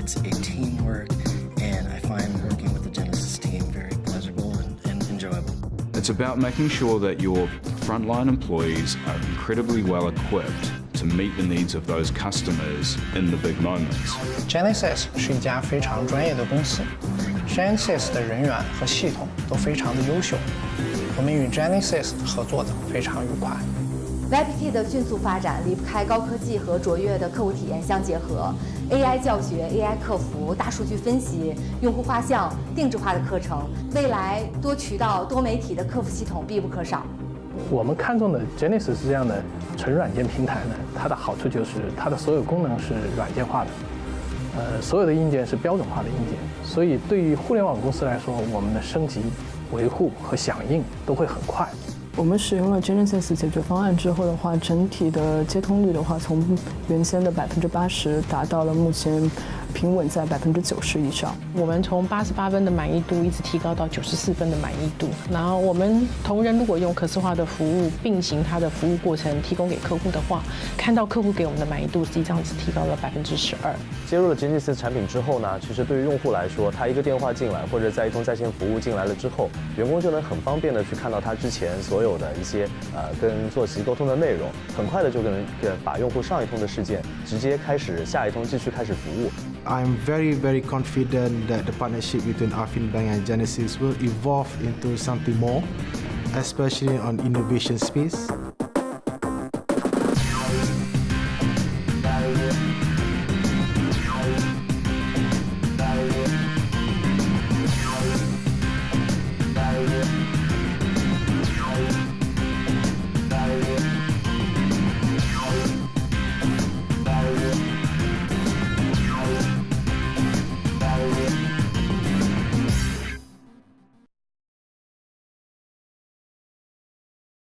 It's a teamwork, and I find working with the Genesis team very pleasurable and, and enjoyable. It's about making sure that your frontline employees are incredibly well equipped to meet the needs of those customers in the big moments. Genesis is a very professional company. 是一家非常专业的公司，Genesis 的人员和系统都非常的优秀，我们与 Genesis 合作的非常愉快。YPT 的迅速发展离不开高科技和卓越的客户体验相结合，AI 教学、AI 客服、大数据分析、用户画像、定制化的课程，未来多渠道、多媒体的客服系统必不可少。我们看中的 Genesis 这样的纯软件平台呢，它的好处就是它的所有功能是软件化的，呃，所有的硬件是标准化的硬件，所以对于互联网公司来说，我们的升级、维护和响应都会很快。我们使用了 Genesis 解决方案之后的话，整体的接通率的话，从原先的百分之八十达到了目前平稳在百分之九十以上。我们从八十八分的满意度一直提高到九十四分的满意度。然后我们同仁如果用可视化的服务并行它的服务过程提供给客户的话，看到客户给我们的满意度实际上是提高了百分之十二。接入了 Genesis 产品之后呢，其实对于用户来说，他一个电话进来或者在一通在线服务进来了之后，员工就能很方便的去看到他之前所有的一些呃跟坐席沟通的内容，很快的就能把用户上一通的事件直接开始下一通继续开始服务。I'm very very confident that the partnership between Affin Bank and Genesis will evolve into something more, especially on innovation space.